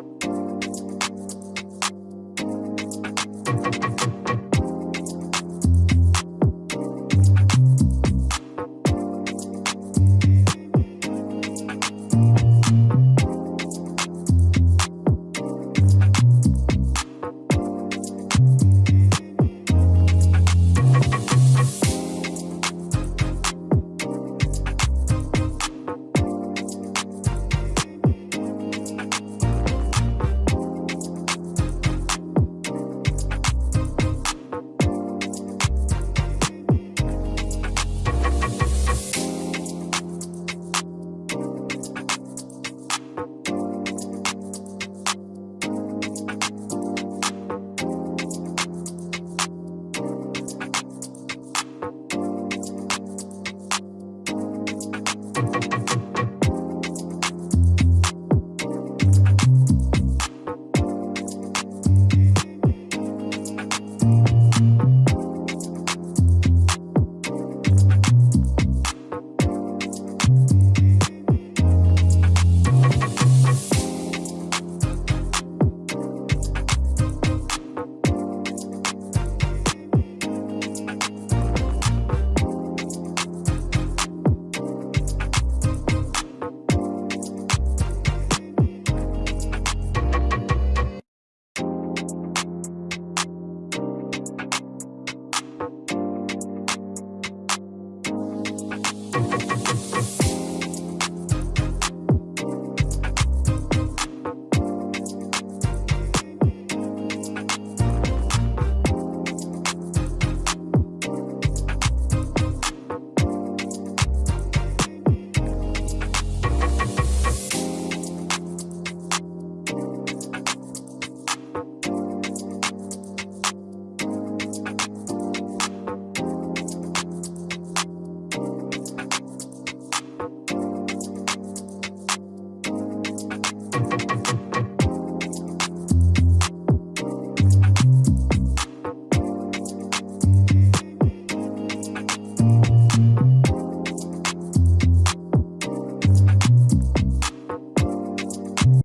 Bye.